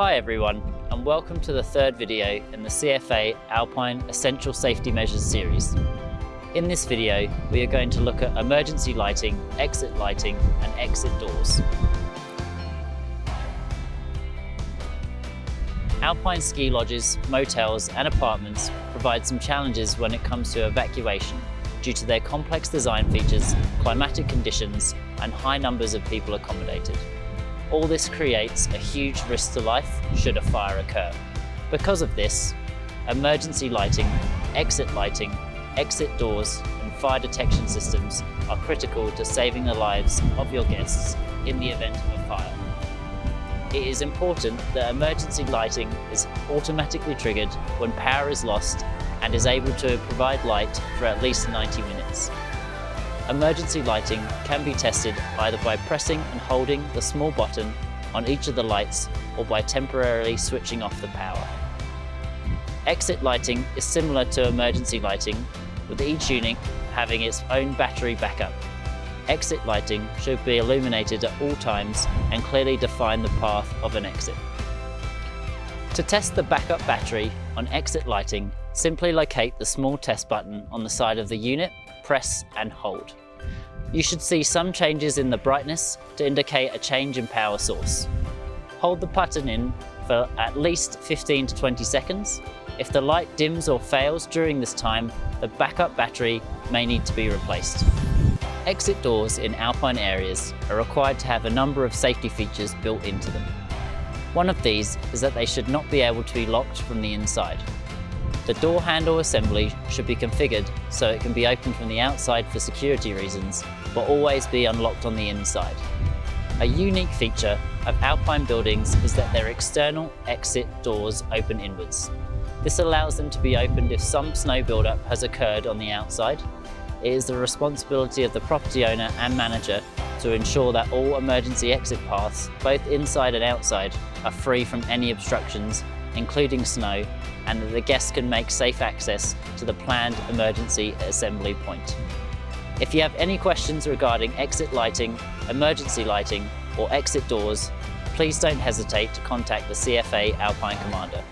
Hi everyone and welcome to the third video in the CFA Alpine Essential Safety Measures series. In this video we are going to look at emergency lighting, exit lighting and exit doors. Alpine ski lodges, motels and apartments provide some challenges when it comes to evacuation due to their complex design features, climatic conditions and high numbers of people accommodated. All this creates a huge risk to life should a fire occur. Because of this, emergency lighting, exit lighting, exit doors and fire detection systems are critical to saving the lives of your guests in the event of a fire. It is important that emergency lighting is automatically triggered when power is lost and is able to provide light for at least 90 minutes. Emergency lighting can be tested either by pressing and holding the small button on each of the lights or by temporarily switching off the power. Exit lighting is similar to emergency lighting, with each unit having its own battery backup. Exit lighting should be illuminated at all times and clearly define the path of an exit. To test the backup battery on exit lighting, simply locate the small test button on the side of the unit, press and hold. You should see some changes in the brightness to indicate a change in power source. Hold the button in for at least 15 to 20 seconds. If the light dims or fails during this time, the backup battery may need to be replaced. Exit doors in alpine areas are required to have a number of safety features built into them. One of these is that they should not be able to be locked from the inside. The door handle assembly should be configured so it can be opened from the outside for security reasons, but always be unlocked on the inside. A unique feature of Alpine buildings is that their external exit doors open inwards. This allows them to be opened if some snow buildup has occurred on the outside. It is the responsibility of the property owner and manager to ensure that all emergency exit paths, both inside and outside, are free from any obstructions including snow, and that the guests can make safe access to the planned emergency assembly point. If you have any questions regarding exit lighting, emergency lighting, or exit doors, please don't hesitate to contact the CFA Alpine Commander.